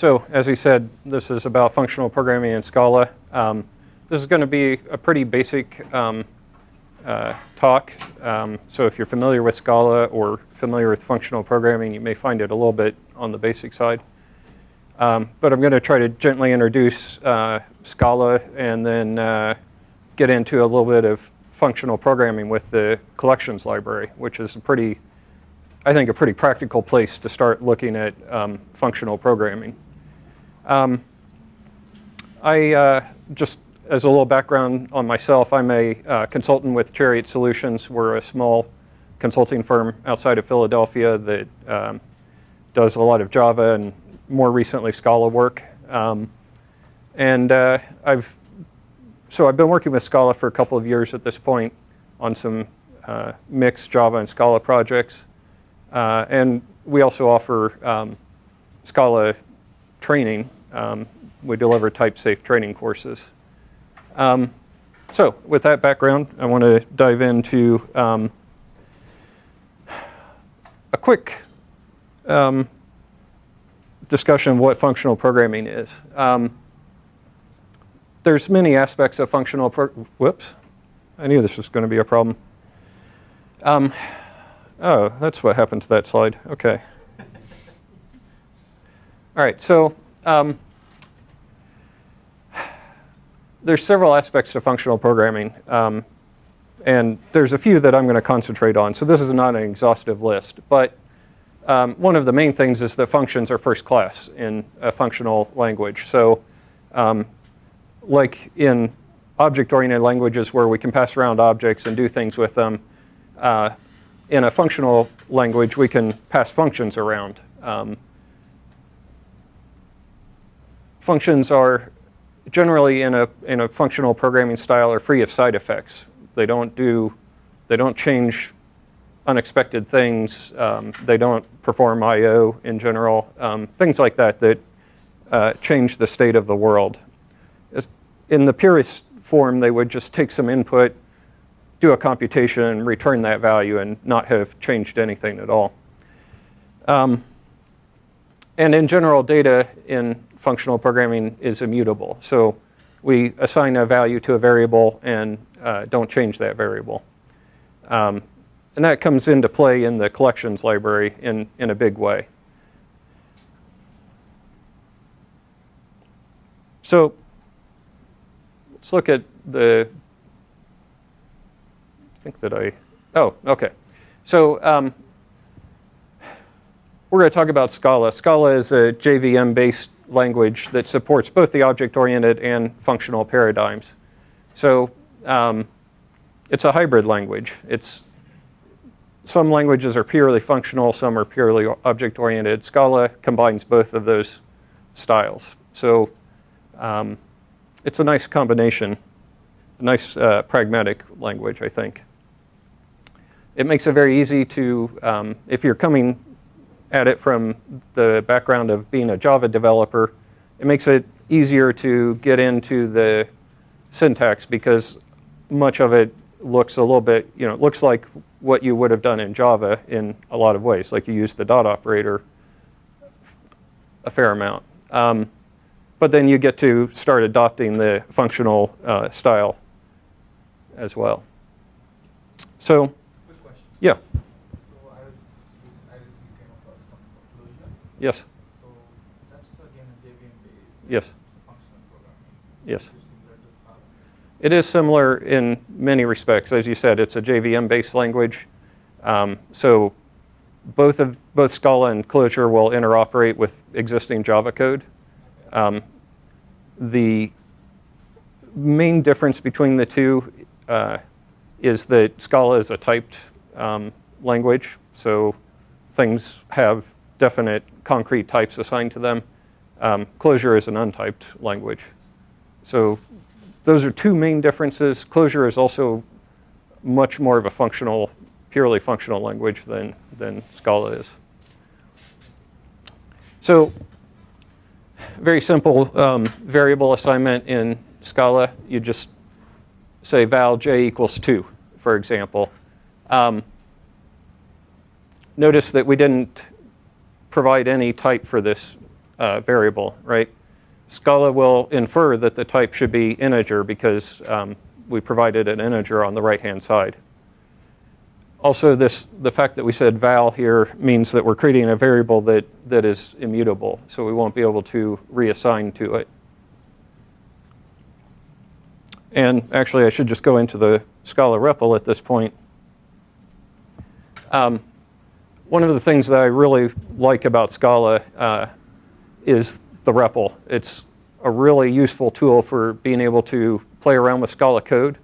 so as he said, this is about functional programming in Scala. Um, this is going to be a pretty basic um, uh, talk. Um, so if you're familiar with Scala or familiar with functional programming, you may find it a little bit on the basic side. Um, but I'm going to try to gently introduce uh, Scala and then uh, get into a little bit of functional programming with the collections library, which is a pretty, I think, a pretty practical place to start looking at um, functional programming. Um, I uh, just as a little background on myself, I'm a uh, consultant with Chariot Solutions. We're a small consulting firm outside of Philadelphia that um, does a lot of Java and more recently Scala work. Um, and uh, I've so I've been working with Scala for a couple of years at this point on some uh, mixed Java and Scala projects. Uh, and we also offer um, Scala training. Um, we deliver Typesafe training courses. Um, so with that background, I want to dive into um, a quick um, discussion of what functional programming is. Um, there's many aspects of functional, whoops, I knew this was going to be a problem. Um, oh, that's what happened to that slide, okay. All right, so um, there's several aspects to functional programming. Um, and there's a few that I'm going to concentrate on. So this is not an exhaustive list. But um, one of the main things is that functions are first class in a functional language. So um, like in object-oriented languages where we can pass around objects and do things with them, uh, in a functional language, we can pass functions around. Um, functions are generally in a, in a functional programming style are free of side effects. They don't do, they don't change unexpected things. Um, they don't perform I.O. in general. Um, things like that that uh, change the state of the world. In the purest form, they would just take some input, do a computation, and return that value and not have changed anything at all. Um, and in general, data in functional programming is immutable. So we assign a value to a variable and uh, don't change that variable. Um, and that comes into play in the collections library in, in a big way. So let's look at the, I think that I, oh, okay. So um, we're going to talk about Scala. Scala is a JVM-based language that supports both the object-oriented and functional paradigms. So um, it's a hybrid language. It's some languages are purely functional, some are purely object-oriented. Scala combines both of those styles. So um, it's a nice combination, a nice uh, pragmatic language, I think. It makes it very easy to, um, if you're coming at it from the background of being a Java developer, it makes it easier to get into the syntax because much of it looks a little bit, you know, it looks like what you would have done in Java in a lot of ways, like you use the dot operator a fair amount. Um, but then you get to start adopting the functional uh, style as well. So, yeah. Yes. So that's again a JVM based. Yes. Yes. It is similar in many respects. As you said, it's a JVM-based language. Um, so both of both Scala and Clojure will interoperate with existing Java code. Um, the main difference between the two uh, is that Scala is a typed um, language, so things have definite concrete types assigned to them. Um, Clojure is an untyped language. So those are two main differences. Clojure is also much more of a functional, purely functional language than, than Scala is. So very simple um, variable assignment in Scala. You just say val j equals 2, for example. Um, notice that we didn't provide any type for this uh, variable, right? Scala will infer that the type should be integer because um, we provided an integer on the right-hand side. Also, this, the fact that we said val here means that we're creating a variable that, that is immutable, so we won't be able to reassign to it. And actually, I should just go into the Scala REPL at this point. Um, one of the things that I really like about Scala uh, is the REPL. It's a really useful tool for being able to play around with Scala code.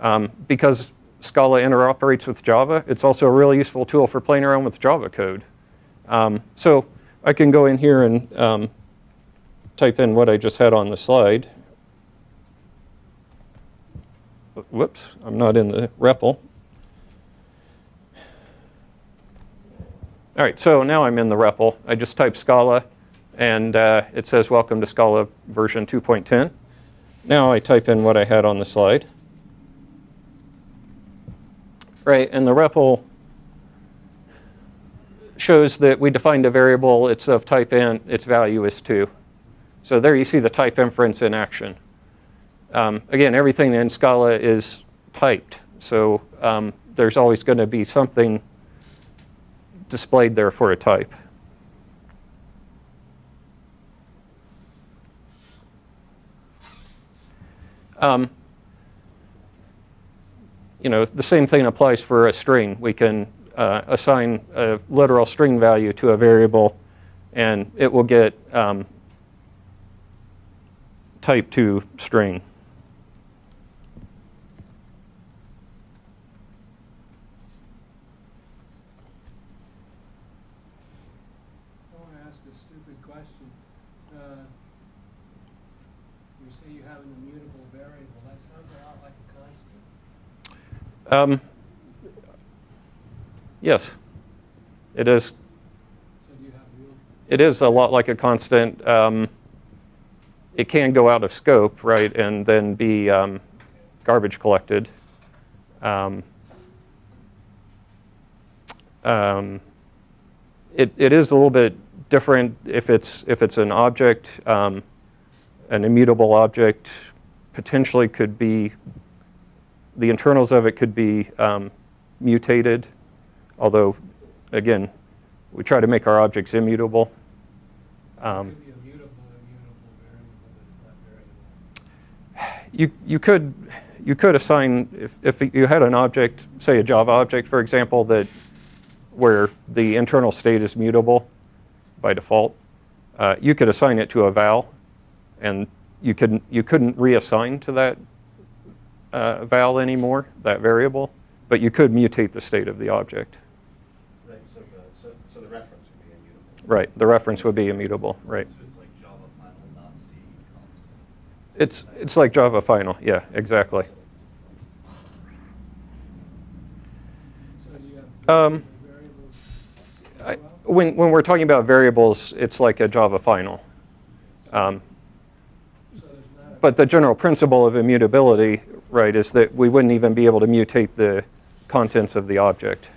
Um, because Scala interoperates with Java, it's also a really useful tool for playing around with Java code. Um, so I can go in here and um, type in what I just had on the slide. Whoops, I'm not in the REPL. All right, so now I'm in the REPL. I just type Scala, and uh, it says welcome to Scala version 2.10. Now I type in what I had on the slide. Right, and the REPL shows that we defined a variable, it's of type int, its value is 2. So there you see the type inference in action. Um, again, everything in Scala is typed, so um, there's always going to be something displayed there for a type. Um, you know, the same thing applies for a string. We can uh, assign a literal string value to a variable, and it will get um, type 2 string. I want to ask a stupid question. Uh, You say you have an immutable variable, that sounds a lot like a constant. Um, yes, it is. It is a lot like a constant. Um, it can go out of scope, right, and then be um, garbage collected. Um, um, it, it is a little bit different if it's if it's an object, um, an immutable object, potentially could be the internals of it could be um, mutated, although again, we try to make our objects immutable. Um, could be a mutable, immutable variable that's not variable. you, you could you could assign if, if you had an object, say a Java object, for example, that where the internal state is mutable by default, uh, you could assign it to a val, and you couldn't you couldn't reassign to that uh, val anymore, that variable, but you could mutate the state of the object. Right, so the, so, so the reference would be immutable. Right, the reference would be immutable. Right. So it's like Java final dot C constant. It's it's like Java final. Yeah, exactly. So do you have Um, I, when, when we're talking about variables, it's like a Java final. Um, So there's not a. but the general principle of immutability, right, is that we wouldn't even be able to mutate the contents of the object.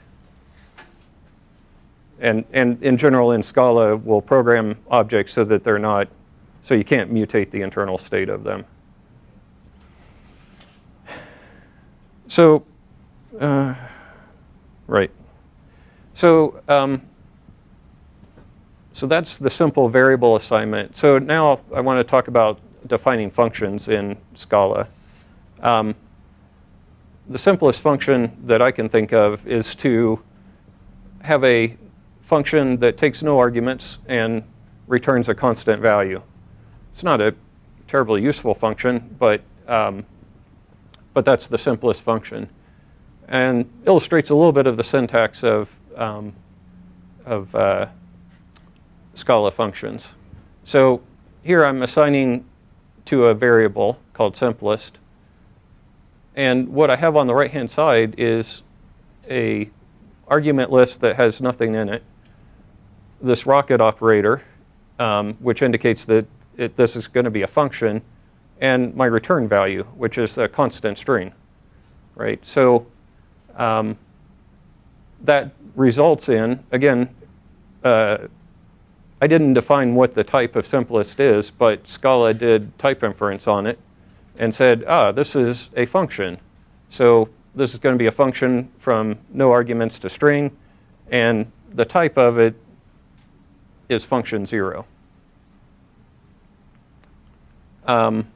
And, and in general, in Scala, we'll program objects so that they're not, so you can't mutate the internal state of them. So, uh, right. So, um, so that's the simple variable assignment. So now I want to talk about defining functions in Scala. Um, the simplest function that I can think of is to have a function that takes no arguments and returns a constant value. It's not a terribly useful function, but, um, but that's the simplest function. And illustrates a little bit of the syntax of, um, of uh, Scala functions. So here I'm assigning to a variable called simplest. And what I have on the right-hand side is a argument list that has nothing in it. This rocket operator, um, which indicates that it, this is going to be a function, and my return value, which is a constant string, right? So um, that results in, again, uh, I didn't define what the type of simplest is, but Scala did type inference on it and said, ah, this is a function. So this is going to be a function from no arguments to string, and the type of it is function zero. Um,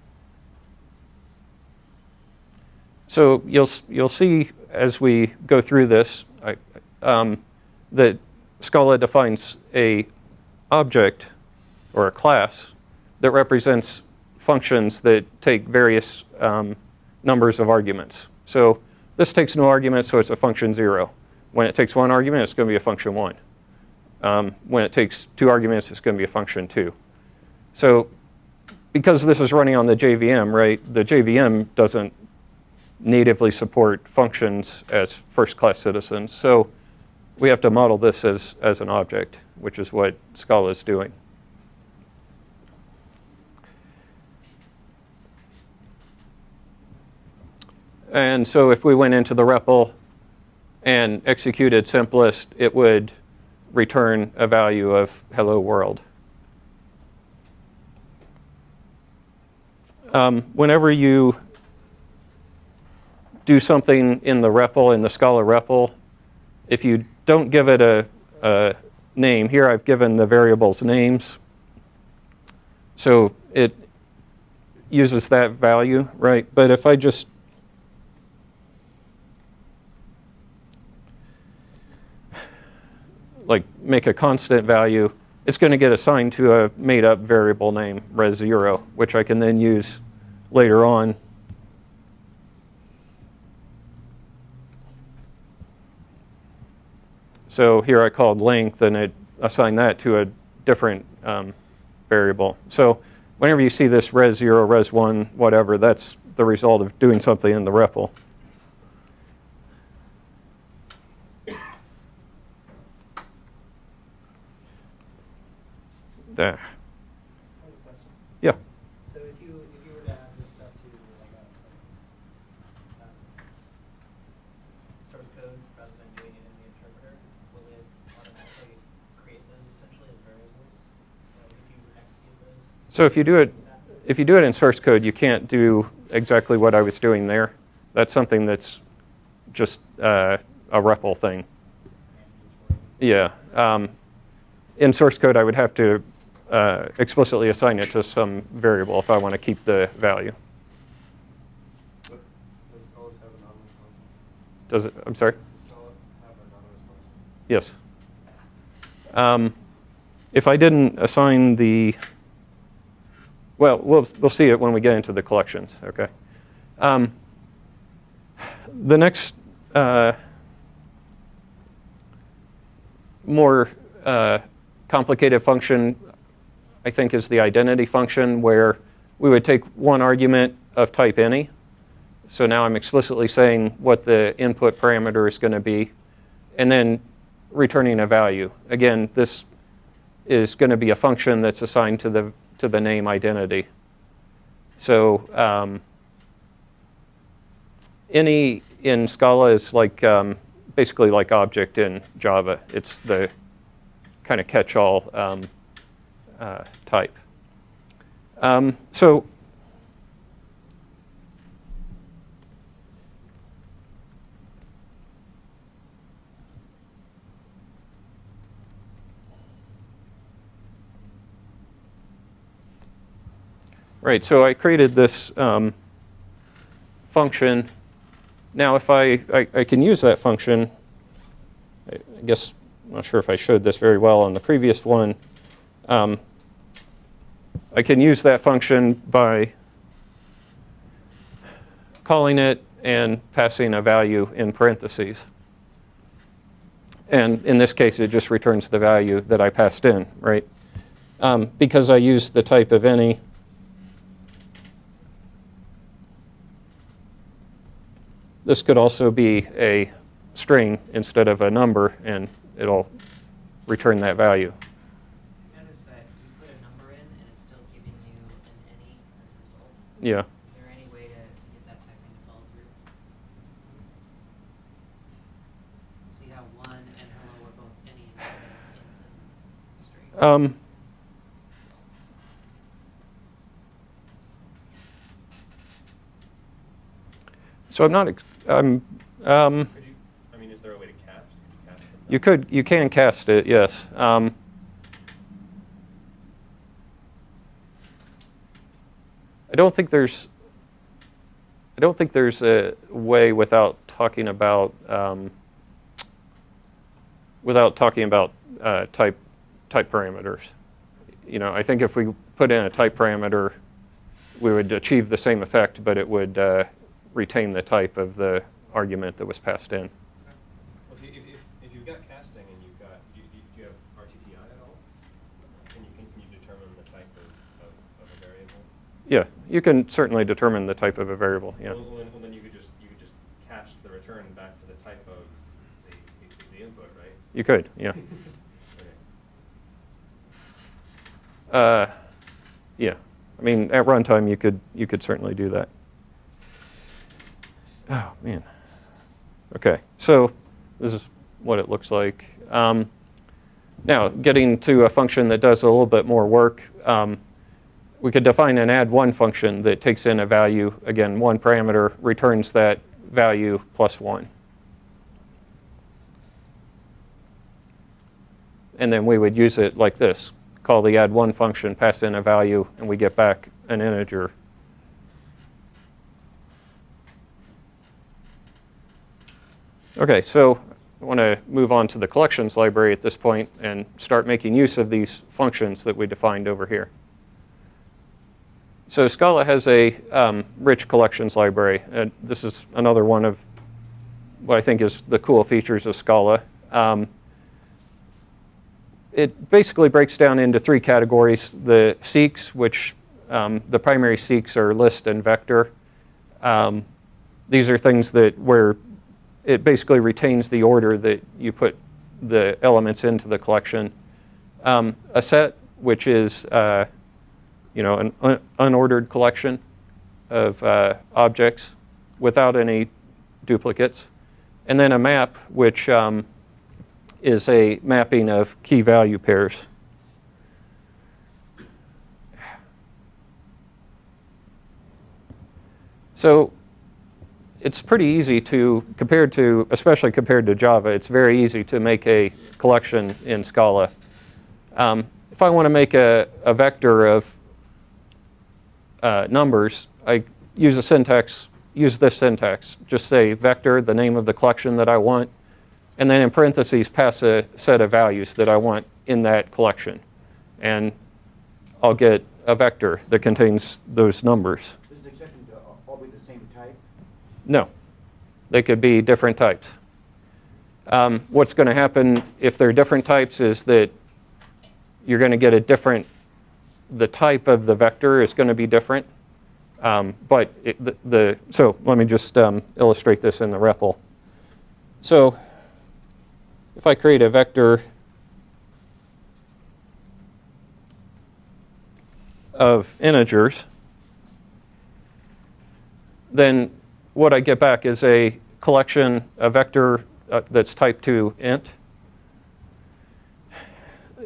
so you'll, you'll see as we go through this I, um, that Scala defines a object or a class that represents functions that take various um, numbers of arguments. So this takes no arguments, so it's a function zero. When it takes one argument, it's going to be a function one. Um, when it takes two arguments, it's going to be a function two. So because this is running on the JVM, right, the JVM doesn't natively support functions as first-class citizens. So we have to model this as, as an object, which is what Scala is doing. And so if we went into the REPL and executed simplest, it would return a value of hello world. Um, whenever you do something in the REPL, in the Scala REPL, if you don't give it a, a name, here I've given the variables names. So it uses that value, right? But if I just like make a constant value, it's going to get assigned to a made up variable name, res0, which I can then use later on. So here I called length and it assigned that to a different um, variable. So whenever you see this res0, res1, whatever, that's the result of doing something in the REPL. There. I have a question. Yeah. So if you, if you were to add this stuff to like a, um, source code rather than doing it in the interpreter, will it automatically create those essentially as variables? Like if you execute those? So if you do it, if you do it in source code, you can't do exactly what I was doing there. That's something that's just uh, a REPL thing. Yeah. Um, in source code, I would have to uh, explicitly assign it to some variable if I want to keep the value. Does it? I'm sorry. Yes. Um, if I didn't assign the, well, we'll we'll see it when we get into the collections. Okay. Um, the next uh, more uh, complicated function, I think, is the identity function, where we would take one argument of type any. So now I'm explicitly saying what the input parameter is going to be, and then returning a value. Again, this is going to be a function that's assigned to the to the name identity. So um, any in Scala is like um, basically like object in Java. It's the kind of catch-all um, uh, type. Um, so Right, so I created this um, function. Now if I, I, I can use that function, I, I guess, I'm not sure if I showed this very well on the previous one. Um, I can use that function by calling it and passing a value in parentheses. And in this case, it just returns the value that I passed in, right? Um, because I used the type of any, This could also be a string instead of a number, and it'll return that value. Yeah. Is there any way to, to get that to follow through? See how one and hello are both any? Um, so I'm not, I'm, um, you, I mean, is there a way to cast? You, cast you could, you can cast it, yes. Um, I don't think there's, I don't think there's a way without talking about, um, without talking about uh, type, type parameters. You know, I think if we put in a type parameter, we would achieve the same effect, but it would uh, retain the type of the argument that was passed in. Well, if, you- if, if, if you've got casting and you've got, do you, do you have RTTI at all? Can you, can, can you determine the type of, of, of a variable? Yeah, you can certainly determine the type of a variable, yeah. Well, then, well, then you could just, you could just cast the return back to the type of the, the, the input, right? You could, yeah. Okay. Uh, yeah, I mean, at runtime, you could, you could certainly do that. Oh, man. Okay, so this is what it looks like. Um, now, getting to a function that does a little bit more work, um, we could define an add one function that takes in a value, again, one parameter, returns that value plus one. And then we would use it like this. Call the add one function, pass in a value, and we get back an integer. Okay, so I want to move on to the collections library at this point and start making use of these functions that we defined over here. So Scala has a um, rich collections library. And this is another one of what I think is the cool features of Scala. Um, it basically breaks down into three categories. The Seqs, which um, the primary Seqs are list and vector. Um, these are things that where it basically retains the order that you put the elements into the collection. Um, a set, which is uh, you know an un- unordered collection of uh, objects without any duplicates, and then a map, which um, is a mapping of key value pairs. So it's pretty easy to, compared to, especially compared to Java, it's very easy to make a collection in Scala. Um, if I want to make a, a vector of uh, numbers, I use a syntax, use this syntax. Just say vector, the name of the collection that I want, and then in parentheses pass a set of values that I want in that collection. And I'll get a vector that contains those numbers. Does the exception all be the same type? No, they could be different types. Um, what's going to happen if they're different types is that you're going to get a different, the type of the vector is going to be different. Um, but it, the, the, so let me just um, illustrate this in the REPL. So if I create a vector of integers, then what I get back is a collection, a vector uh, that's type 2 int.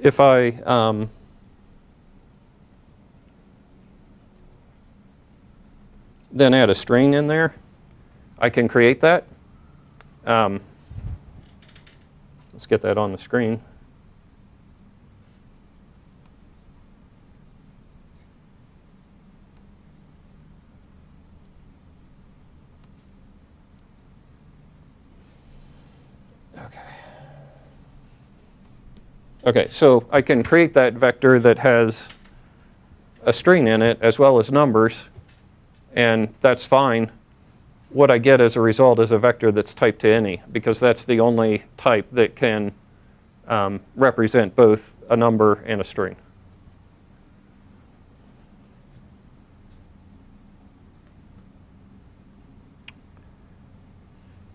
If I um, then add a string in there, I can create that. Um, let's get that on the screen. Okay. Okay, so I can create that vector that has a string in it as well as numbers, and that's fine. What I get as a result is a vector that's typed to any, because that's the only type that can um, represent both a number and a string.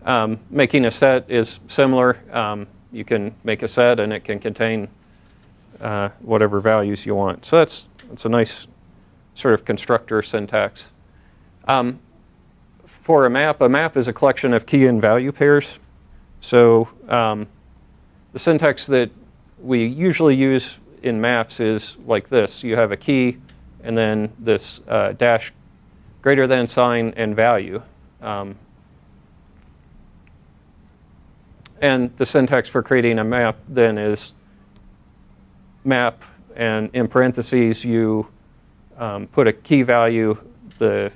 Um, making a set is similar. Um, you can make a set and it can contain uh, whatever values you want. So that's, that's a nice sort of constructor syntax. Um, for a map, a map is a collection of key and value pairs. So um, the syntax that we usually use in maps is like this. You have a key and then this uh, dash greater than sign and value. Um, And the syntax for creating a map then is map, and in parentheses, you um, put a key value, the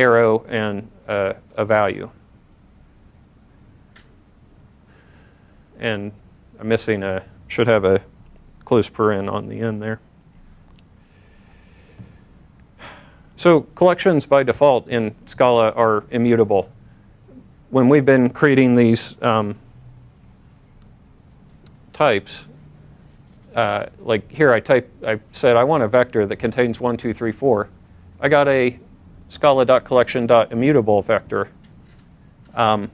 arrow, and uh, a value. And I'm missing a, should have a close paren on the end there. So collections by default in Scala are immutable. When we've been creating these um, types, uh, like here I type, I said I want a vector that contains one, two, three, four. I got a scala.collection.immutable vector. Um,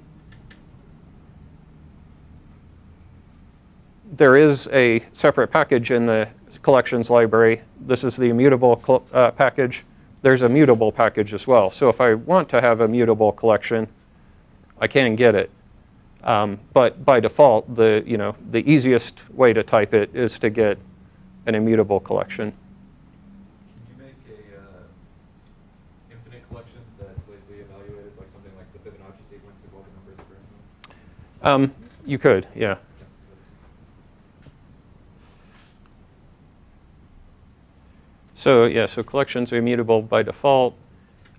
there is a separate package in the collections library. This is the immutable uh, package. There's a mutable package as well. So if I want to have a mutable collection, I can get it. Um, but by default, the, you know, the easiest way to type it is to get an immutable collection. Can you make a uh, infinite collection that's lazily evaluated, like something like the Fibonacci sequence of all the numbers for anyone? Um, you could, yeah. So yeah, so collections are immutable by default.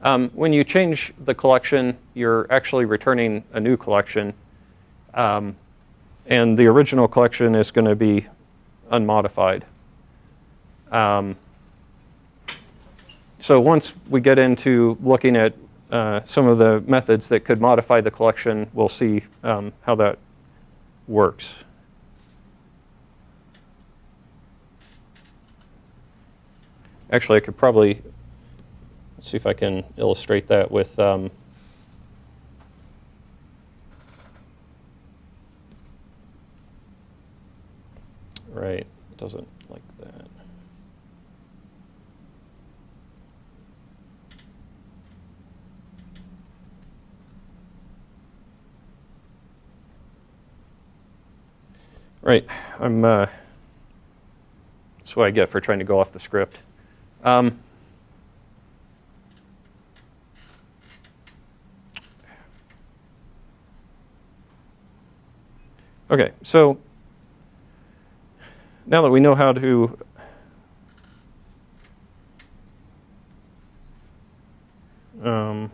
Um, when you change the collection, you're actually returning a new collection. Um, and the original collection is going to be unmodified. Um, so once we get into looking at uh, some of the methods that could modify the collection, we'll see um, how that works. Actually, I could probably see if I can illustrate that with um, right. It doesn't like that. Right. I'm. Uh, that's what I get for trying to go off the script. Um, okay, so now that we know how to um,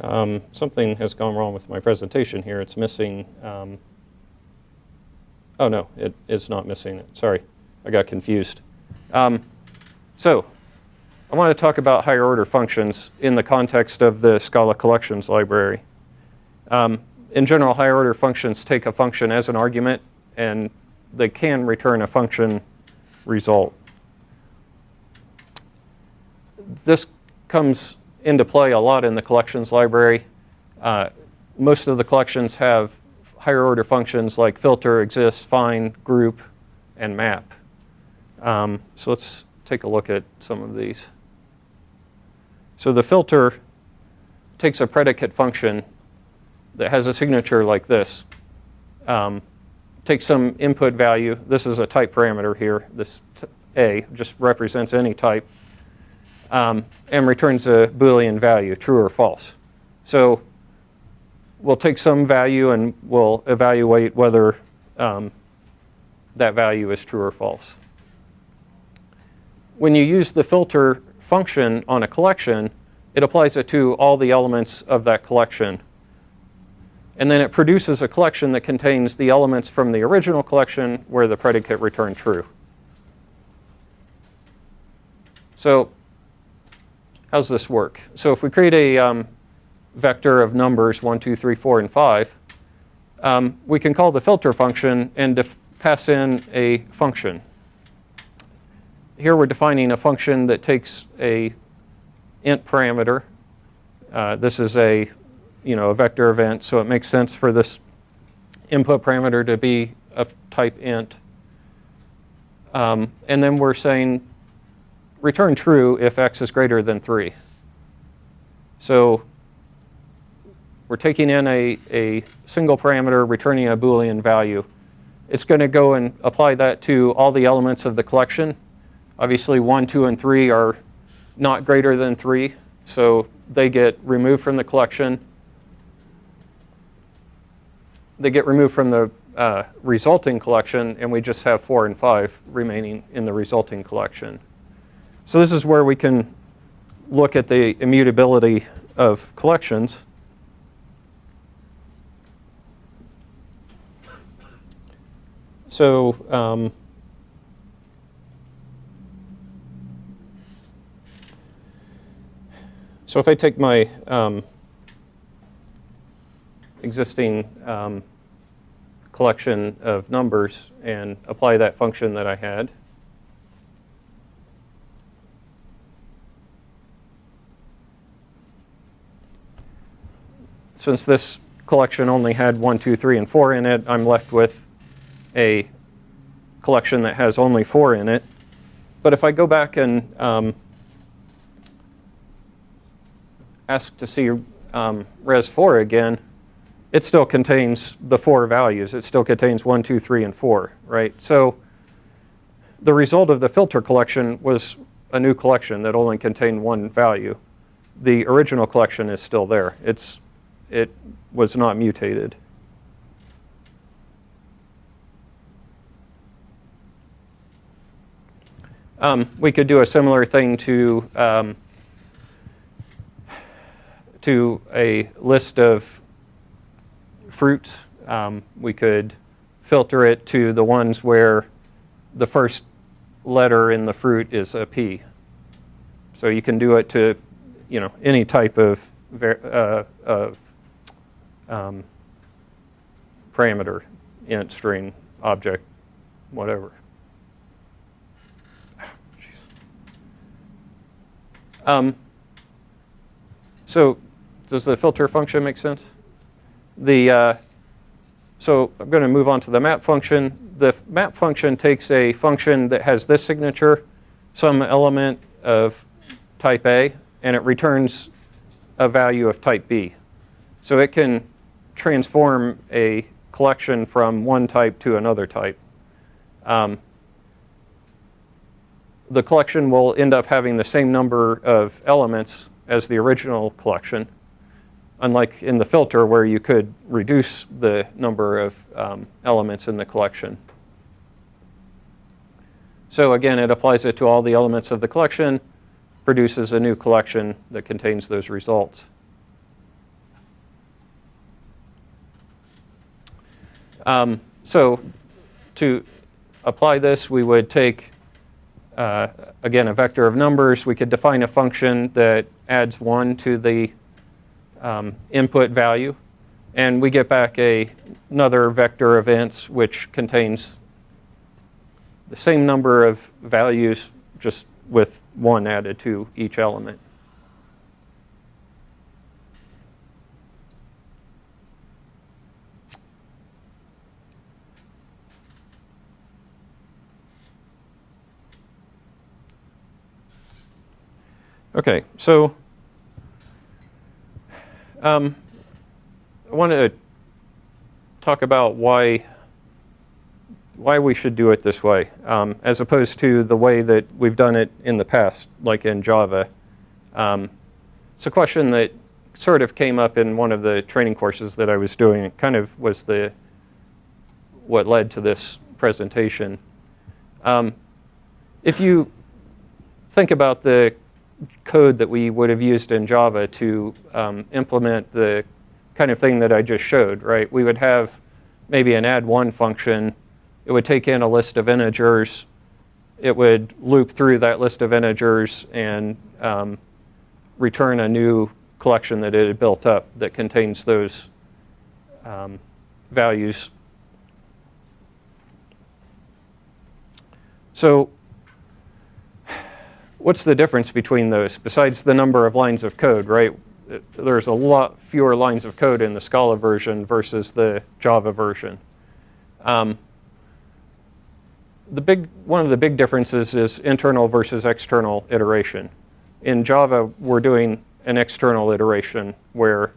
Um, something has gone wrong with my presentation here. It's missing, um, oh no, it is not missing it. Sorry, I got confused. Um, so, I want to talk about higher order functions in the context of the Scala collections library. Um, in general, higher order functions take a function as an argument and they can return a function result. This comes into play a lot in the collections library. Uh, most of the collections have higher order functions like filter, exist, find, group, and map. Um, so let's take a look at some of these. So the filter takes a predicate function that has a signature like this. Um, takes some input value. This is a type parameter here. This A just represents any type um, and returns a Boolean value, true or false. So we'll take some value and we'll evaluate whether um, that value is true or false. When you use the filter function on a collection, it applies it to all the elements of that collection. And then it produces a collection that contains the elements from the original collection where the predicate returned true. So how's this work? So if we create a um, vector of numbers 1, 2, 3, 4, and 5, um, we can call the filter function and pass in a function. Here we're defining a function that takes a int parameter. Uh, this is a, you know, a vector event, so it makes sense for this input parameter to be of type int. Um, and then we're saying return true if x is greater than 3. So we're taking in a, a single parameter, returning a Boolean value. It's going to go and apply that to all the elements of the collection. Obviously, 1, 2, and 3 are not greater than 3, so they get removed from the collection. They get removed from the uh, resulting collection, and we just have 4 and 5 remaining in the resulting collection. So this is where we can look at the immutability of collections. So um, so if I take my um, existing um, collection of numbers and apply that function that I had, since this collection only had 1, 2, 3, and 4 in it, I'm left with a collection that has only 4 in it. But if I go back and um, ask to see um, res 4 again, it still contains the four values. It still contains 1, 2, 3, and 4, right? So the result of the filter collection was a new collection that only contained one value. The original collection is still there. It's it was not mutated. Um, we could do a similar thing to um, to a list of fruits. Um, we could filter it to the ones where the first letter in the fruit is a P. So you can do it to, you know, any type of, uh, of um, parameter, int, string, object, whatever. Um, so does the filter function make sense? The, uh, so I'm going to move on to the map function. The map function takes a function that has this signature, some element of type A, and it returns a value of type B. So it can transform a collection from one type to another type. Um, the collection will end up having the same number of elements as the original collection, unlike in the filter where you could reduce the number of um, elements in the collection. So again, it applies it to all the elements of the collection, produces a new collection that contains those results. Um, so to apply this, we would take, uh, again, a vector of numbers. We could define a function that adds 1 to the um, input value. And we get back a, another vector of ints, which contains the same number of values, just with 1 added to each element. Okay, so um, I want to talk about why why we should do it this way, um, as opposed to the way that we've done it in the past, like in Java. Um, it's a question that sort of came up in one of the training courses that I was doing. It kind of was the what led to this presentation. Um, if you think about the code that we would have used in Java to um, implement the kind of thing that I just showed, right? We would have maybe an add one function. It would take in a list of integers. It would loop through that list of integers and um, return a new collection that it had built up that contains those um, values. So what's the difference between those besides the number of lines of code, right? There's a lot fewer lines of code in the Scala version versus the Java version. Um, the big, one of the big differences is internal versus external iteration. In Java, we're doing an external iteration where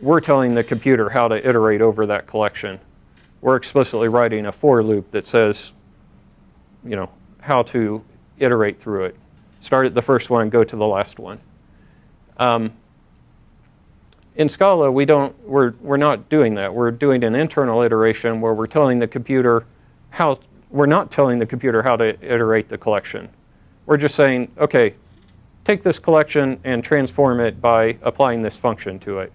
we're telling the computer how to iterate over that collection. We're explicitly writing a for loop that says, you know, how to iterate through it. Start at the first one, go to the last one. Um, in Scala, we don't, we're, we're not doing that. We're doing an internal iteration where we're telling the computer how, we're not telling the computer how to iterate the collection. We're just saying, okay, take this collection and transform it by applying this function to it.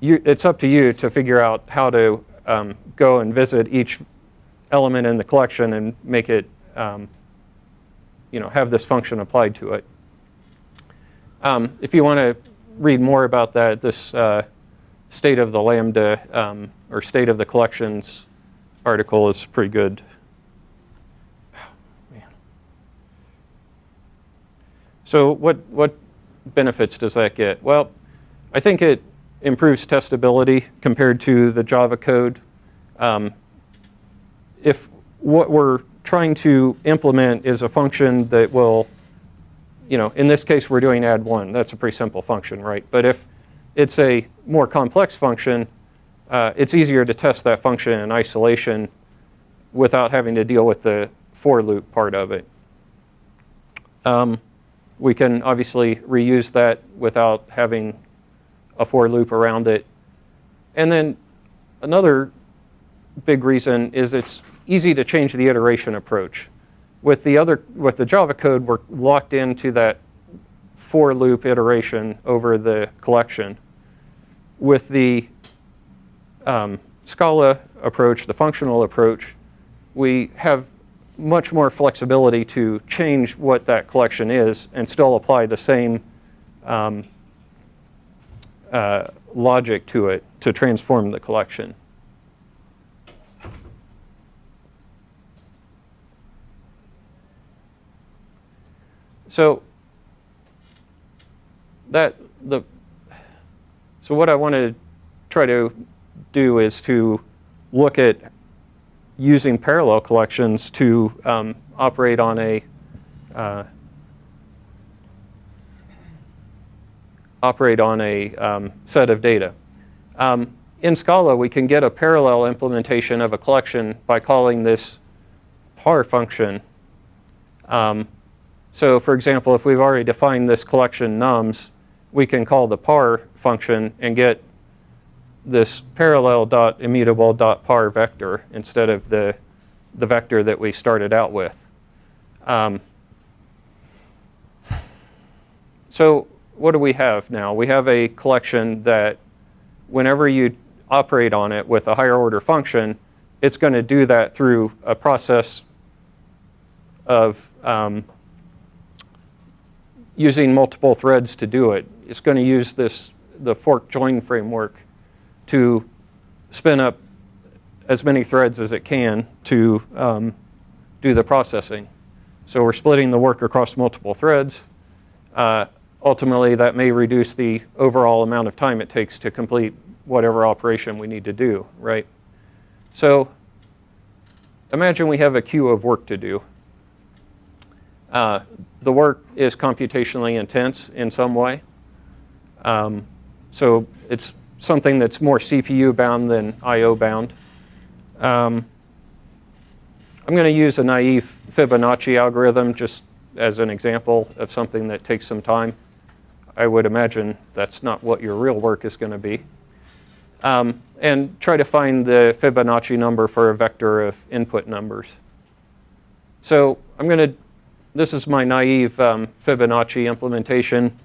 You, it's up to you to figure out how to um, go and visit each element in the collection and make it, um, you know, have this function applied to it. Um, if you want to read more about that, this uh, state of the Lambda um, or state of the collections article is pretty good. Man. So what, what benefits does that get? Well, I think it improves testability compared to the Java code. Um, if what we're trying to implement is a function that will, you know, in this case we're doing add one. That's a pretty simple function, right? But if it's a more complex function, uh, it's easier to test that function in isolation without having to deal with the for loop part of it. Um, we can obviously reuse that without having a for loop around it. And then another big reason is it's easy to change the iteration approach. With the other, with the Java code, we're locked into that for loop iteration over the collection. With the um, Scala approach, the functional approach, we have much more flexibility to change what that collection is and still apply the same um, uh, logic to it to transform the collection. So that the so what I want to try to do is to look at using parallel collections to um, operate on a uh, operate on a um, set of data. Um, in Scala, we can get a parallel implementation of a collection by calling this par function. So for example, if we've already defined this collection nums, we can call the par function and get this parallel immutable par vector instead of the, the vector that we started out with. Um, so what do we have now? We have a collection that whenever you operate on it with a higher order function, it's going to do that through a process of um, using multiple threads to do it. It's going to use this the fork join framework to spin up as many threads as it can to um, do the processing. So we're splitting the work across multiple threads. Uh, ultimately, that may reduce the overall amount of time it takes to complete whatever operation we need to do, right? So imagine we have a queue of work to do. Uh, the work is computationally intense in some way. Um, so it's something that's more CPU bound than IO bound. Um, I'm going to use a naive Fibonacci algorithm just as an example of something that takes some time. I would imagine that's not what your real work is going to be. Um, and try to find the Fibonacci number for a vector of input numbers. So I'm going to, this is my naive um, Fibonacci implementation.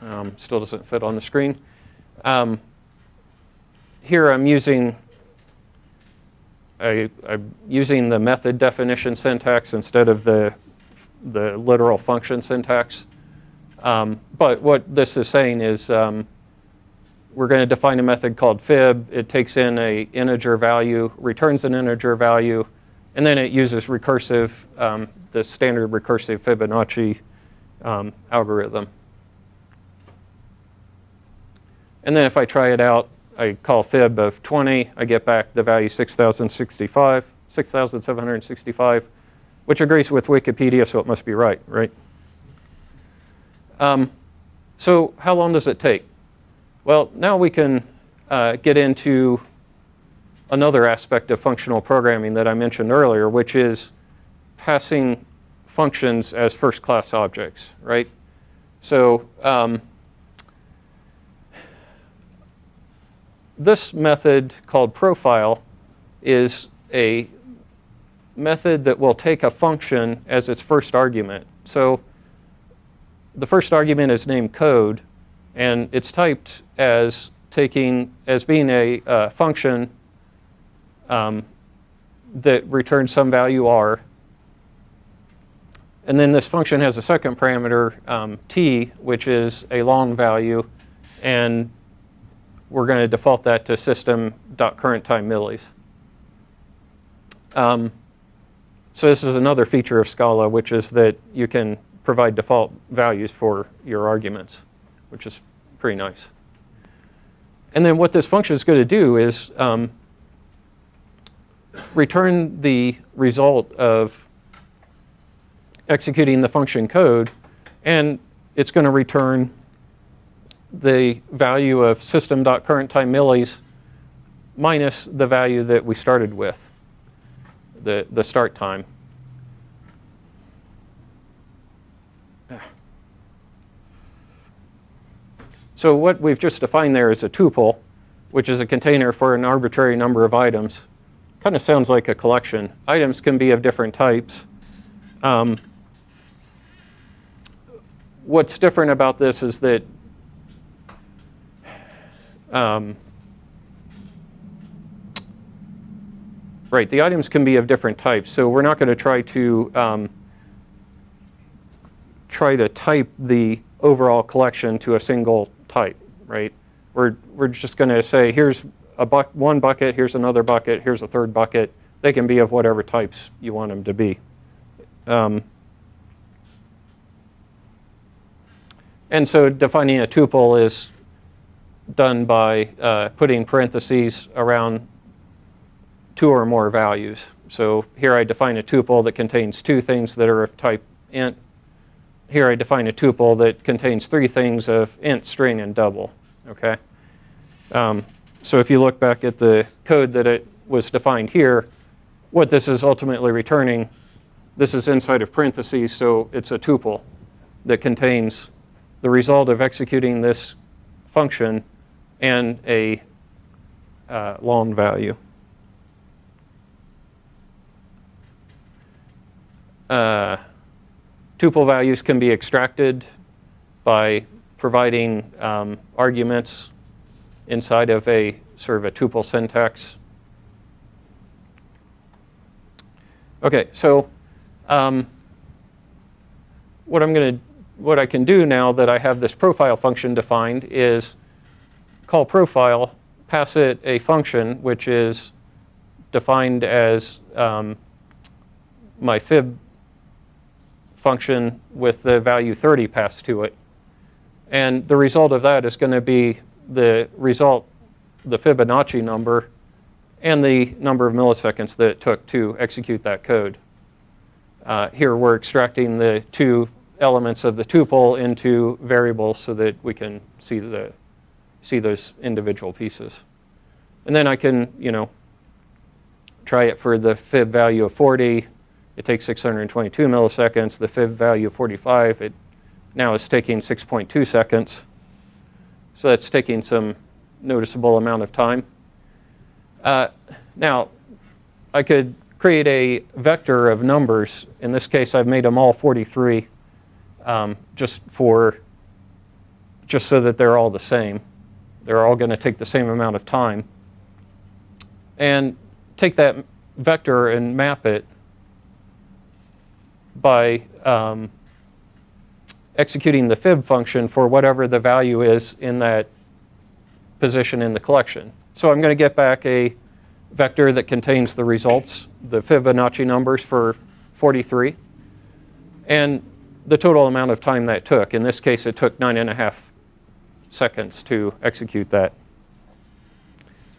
Um, still doesn't fit on the screen. Um, here I'm using I, am using the method definition syntax instead of the the literal function syntax. Um, but what this is saying is um, we're going to define a method called fib. It takes in a integer value, returns an integer value, and then it uses recursive, um, the standard recursive Fibonacci um, algorithm. And then if I try it out, I call fib of 20, I get back the value 6,065, 6,765, which agrees with Wikipedia, so it must be right, right? Um, So how long does it take? Well, now we can uh, get into another aspect of functional programming that I mentioned earlier, which is passing functions as first-class objects, right? So um, this method called profile is a method that will take a function as its first argument. So the first argument is named code, and it's typed as taking as being a uh, function um, that returns some value r. And then this function has a second parameter, um, t, which is a long value, and we're going to default that to system.currentTime millis. Um, so this is another feature of Scala, which is that you can provide default values for your arguments, which is pretty nice. And then what this function is going to do is um, return the result of executing the function code, and it's going to return the value of system.currentTime millis minus the value that we started with, the, the start time. So what we've just defined there is a tuple, which is a container for an arbitrary number of items. Kind of sounds like a collection. Items can be of different types. Um, what's different about this is that um, right, the items can be of different types. So we're not going to try to um, try to type the overall collection to a single type, right? We're, we're just going to say, here's a buck, one bucket, here's another bucket, here's a third bucket. They can be of whatever types you want them to be. Um, and so defining a tuple is done by uh, putting parentheses around two or more values. So here I define a tuple that contains two things that are of type int here I define a tuple that contains three things of int, string, and double. Okay. Um, so if you look back at the code that it was defined here, what this is ultimately returning, this is inside of parentheses, so it's a tuple that contains the result of executing this function and a uh, long value. Uh, Tuple values can be extracted by providing um, arguments inside of a sort of a tuple syntax. Okay, so um, what I'm going to, what I can do now that I have this profile function defined is call profile, pass it a function which is defined as um, my fib function with the value 30 passed to it. And the result of that is going to be the result, the Fibonacci number, and the number of milliseconds that it took to execute that code. Uh, here we're extracting the two elements of the tuple into variables so that we can see the see those individual pieces. And then I can, you know, try it for the fib value of 40, it takes 622 milliseconds. The fib value of 45, it now is taking 6.2 seconds. So that's taking some noticeable amount of time. Uh, now, I could create a vector of numbers. In this case, I've made them all 43, um, just for, just so that they're all the same. They're all going to take the same amount of time. And take that vector and map it by um, executing the fib function for whatever the value is in that position in the collection. So I'm going to get back a vector that contains the results, the Fibonacci numbers for 43, and the total amount of time that took. In this case, it took nine and a half seconds to execute that.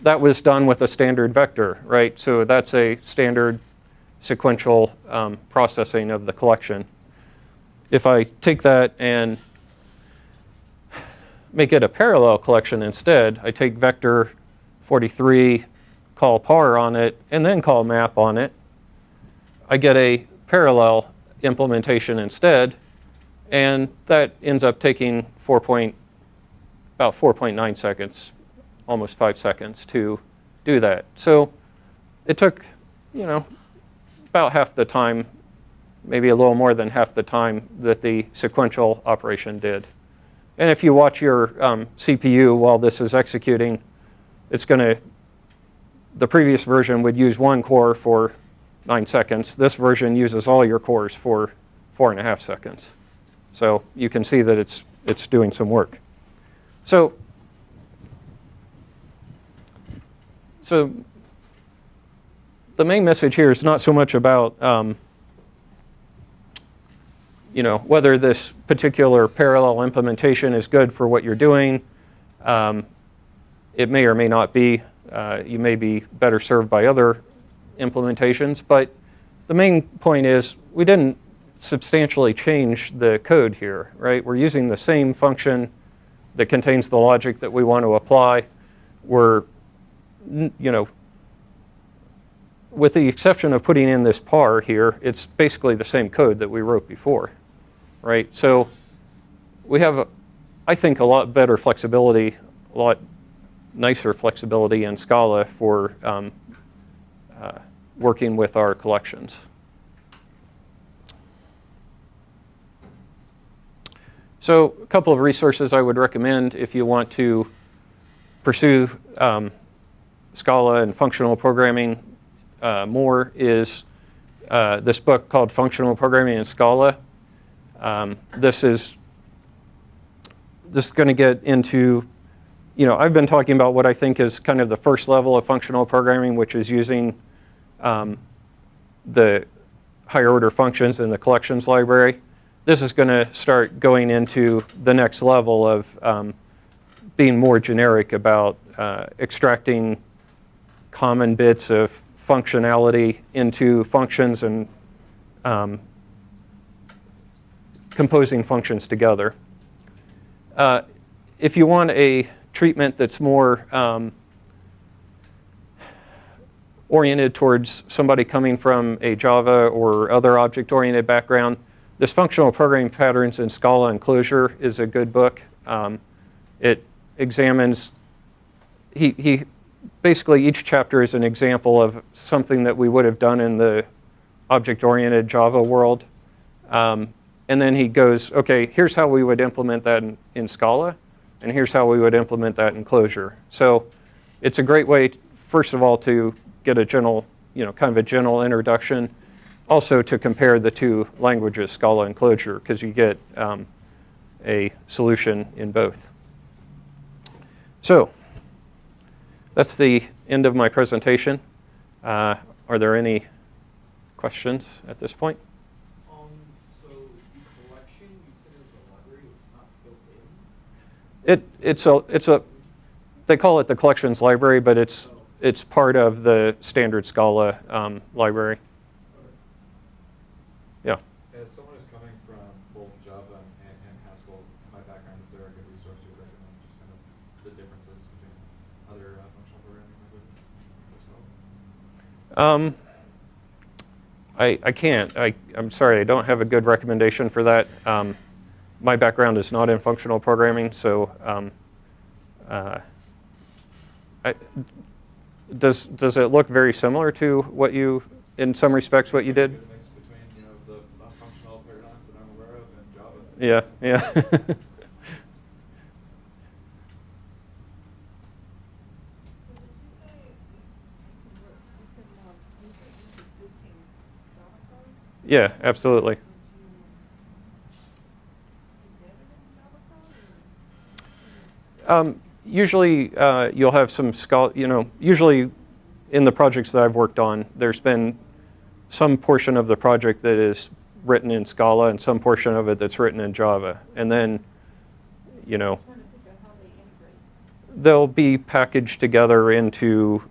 That was done with a standard vector, right? So that's a standard sequential um, processing of the collection. If I take that and make it a parallel collection instead, I take vector 43, call par on it, and then call map on it, I get a parallel implementation instead, and that ends up taking 4 point, about 4.9 seconds, almost 5 seconds to do that. So it took, you know, about half the time, maybe a little more than half the time that the sequential operation did. And if you watch your um, CPU while this is executing, it's going to, the previous version would use one core for nine seconds. This version uses all your cores for four and a half seconds. So you can see that it's, it's doing some work. So, so the main message here is not so much about um, you know, whether this particular parallel implementation is good for what you're doing. Um, it may or may not be. Uh, you may be better served by other implementations. But the main point is we didn't substantially change the code here, right? We're using the same function that contains the logic that we want to apply. We're, you know, with the exception of putting in this par here, it's basically the same code that we wrote before, right? So we have, I think, a lot better flexibility, a lot nicer flexibility in Scala for um, uh, working with our collections. So a couple of resources I would recommend if you want to pursue um, Scala and functional programming uh, more is uh, this book called Functional Programming in Scala. Um, this is this is going to get into, you know, I've been talking about what I think is kind of the first level of functional programming, which is using um, the higher order functions in the collections library. This is going to start going into the next level of um, being more generic about uh, extracting common bits of functionality into functions and um, composing functions together. Uh, if you want a treatment that's more um, oriented towards somebody coming from a Java or other object-oriented background, this Functional Programming Patterns in Scala and Clojure is a good book. Um, it examines, he, he basically each chapter is an example of something that we would have done in the object-oriented Java world. Um, and then he goes, okay, here's how we would implement that in, in, Scala, and here's how we would implement that in Clojure. So it's a great way, first of all, to get a general, you know, kind of a general introduction. Also to compare the two languages, Scala and Clojure, because you get um, a solution in both. So that's the end of my presentation. Uh, are there any questions at this point? Um, so the collection you said is a library, it's not built in? It, it's a, it's a, they call it the collections library, but it's, it's part of the standard Scala um, library. Yeah. As someone who's coming from both Java and, and Haskell, my background, is there a good resource you would recommend, just kind of the differences between other uh, functional programming languages? Um, I, I can't. I, I'm sorry, I don't have a good recommendation for that. Um, my background is not in functional programming, so um, uh, I, does, does it look very similar to what you, in some respects, what you did? Between, you know, the non-functional paradigms that I'm aware of and Java. Yeah, yeah. yeah, absolutely. Um, usually, uh, you'll have some, you know, usually in the projects that I've worked on, there's been some portion of the project that is written in Scala and some portion of it that's written in Java. And then, you know, they'll be packaged together into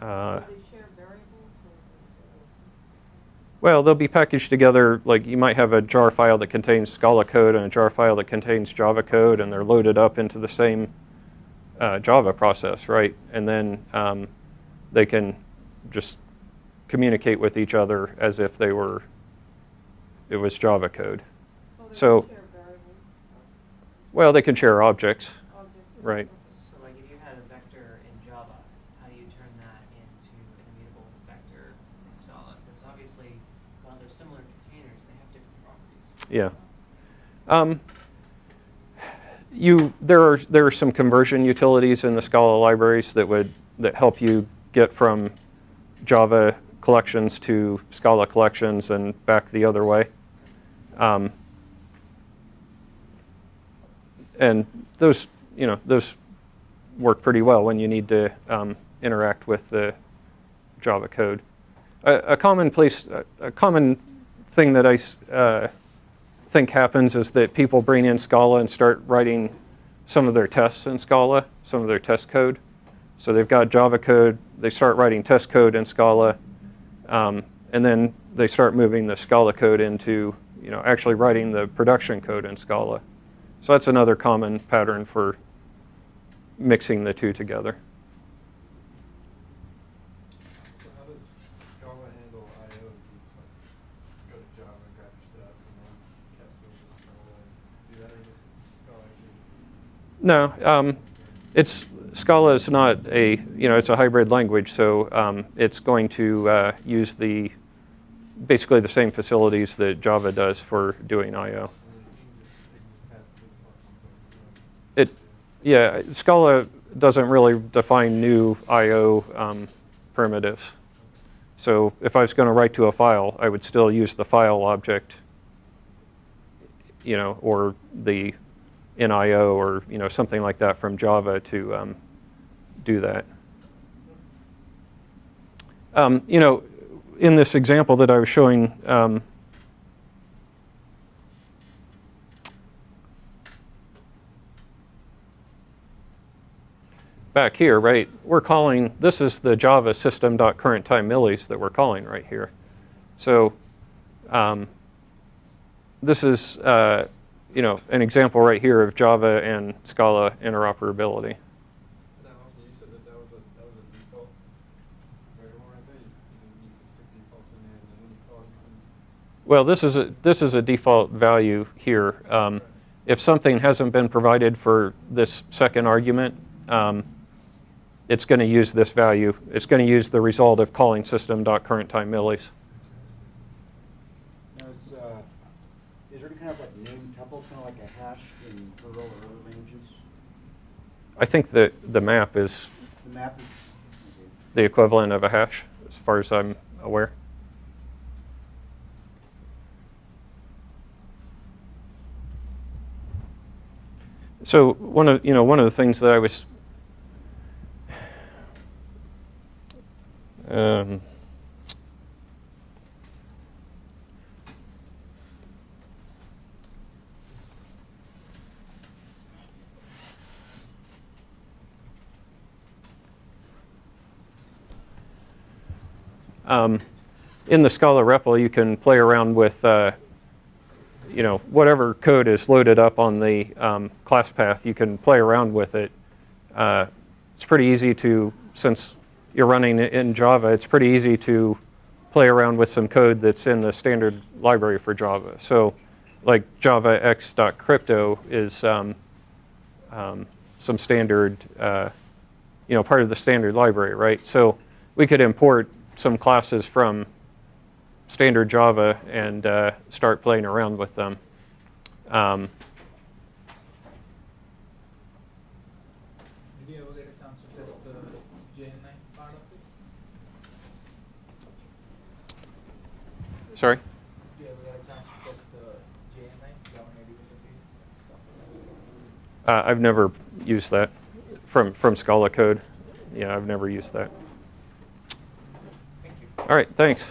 uh, Well, they'll be packaged together, like you might have a jar file that contains Scala code and a jar file that contains Java code, and they're loaded up into the same uh, Java process, right? And then um, they can just communicate with each other as if they were, it was Java code. So, well, they can share objects, right? So like if you had a vector in Java, how do you turn that into an immutable vector in Scala? Because obviously, while they're similar containers, they have different properties. Yeah. Um, you, there are there are some conversion utilities in the Scala libraries that would that help you get from Java collections to Scala collections and back the other way. Um, and those, you know, those work pretty well when you need to um, interact with the Java code. A, a common place, a, a common thing that I uh, think happens is that people bring in Scala and start writing some of their tests in Scala, some of their test code. So they've got Java code, they start writing test code in Scala, um, and then they start moving the Scala code into, you know, actually writing the production code in Scala. So that's another common pattern for mixing the two together. So how does Scala handle I/O? Do you like go to Java, grab your stuff, and then cascade to Scala, and do that, or does Scala actually? No, um, it's Scala is not a you know it's a hybrid language, so um, it's going to uh, use the basically the same facilities that Java does for doing I/O. It yeah, Scala doesn't really define new I/O um, primitives. So if I was going to write to a file, I would still use the file object, you know, or the NIO or you know something like that from Java to um, do that. Um, you know, in this example that I was showing, um, back here, right, we're calling, this is the Java system.current time millis that we're calling right here. So um, this is, uh, you know, an example right here of Java and Scala interoperability. And then also, you said that that was a, that was a default variable right there, you, you can, you can stick defaults in there, and then when you call, you can Well, this is a, this is a default value here. Um, if something hasn't been provided for this second argument, um, it's going to use this value. It's going to use the result of calling system.current-time millis. Now, is, uh, is there any kind of like name tuple, kind of like a hash in Perl or other languages? I think that the map is The map the equivalent of a hash, as far as I'm aware. So one of you know one of the things that I was um, um, in the Scala REPL, you can play around with, uh, you know, whatever code is loaded up on the um, class path. You can play around with it. Uh, it's pretty easy to, since you're running in Java, it's pretty easy to play around with some code that's in the standard library for Java. So, like javax.crypto is um, um, some standard, uh, you know, part of the standard library, right? So we could import some classes from standard Java and uh, start playing around with them. Um, Did you ever get a chance to test the JNI part of it? sorry? Did you ever a chance to test the JNI, Java Native Interface? Uh, I've never used that from, from Scala code. Yeah, I've never used that. All right, thanks.